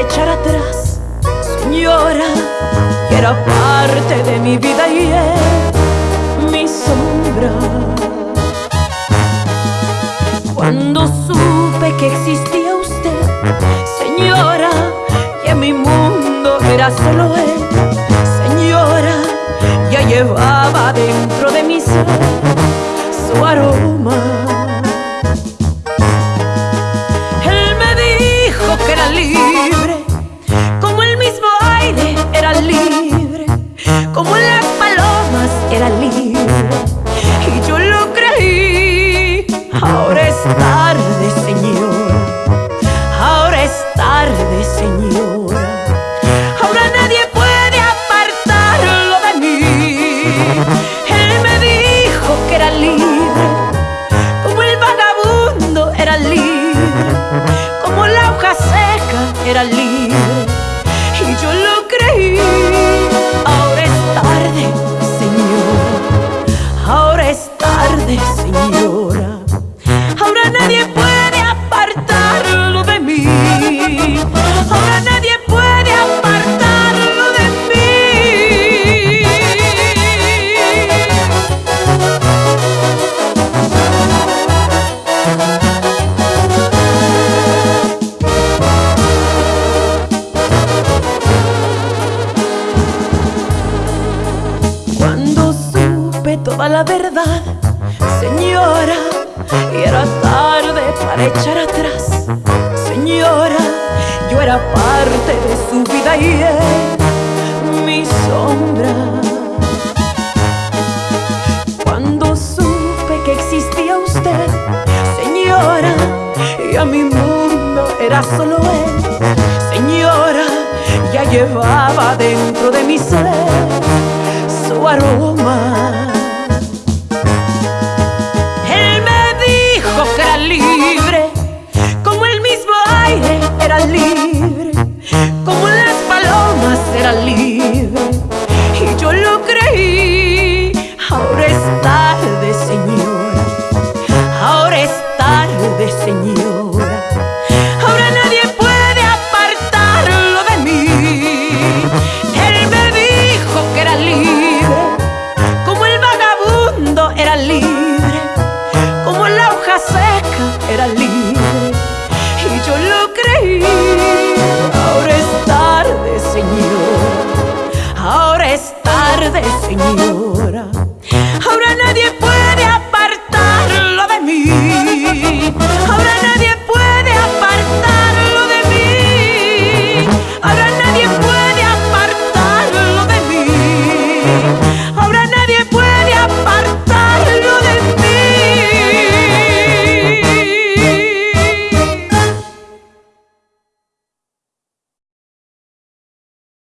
echar atrás. Señora, que era parte de mi vida y es mi sombra. Cuando supe que existía usted, señora, que mi mundo era solo él, señora, ya llevaba dentro de mi ser libre, como las palomas era libre. Y yo lo creí, ahora es tarde, señora, ahora es tarde, señora. Ahora nadie puede apartarlo de mí. Él me dijo que era libre, como el vagabundo era libre, como la hoja seca era libre. Supe toda la verdad, señora, y era tarde para echar atrás, señora, yo era parte de su vida y él, mi sombra. Cuando supe que existía usted, señora, y a mi mundo era solo él, señora, ya llevaba dentro de mi ser su aroma.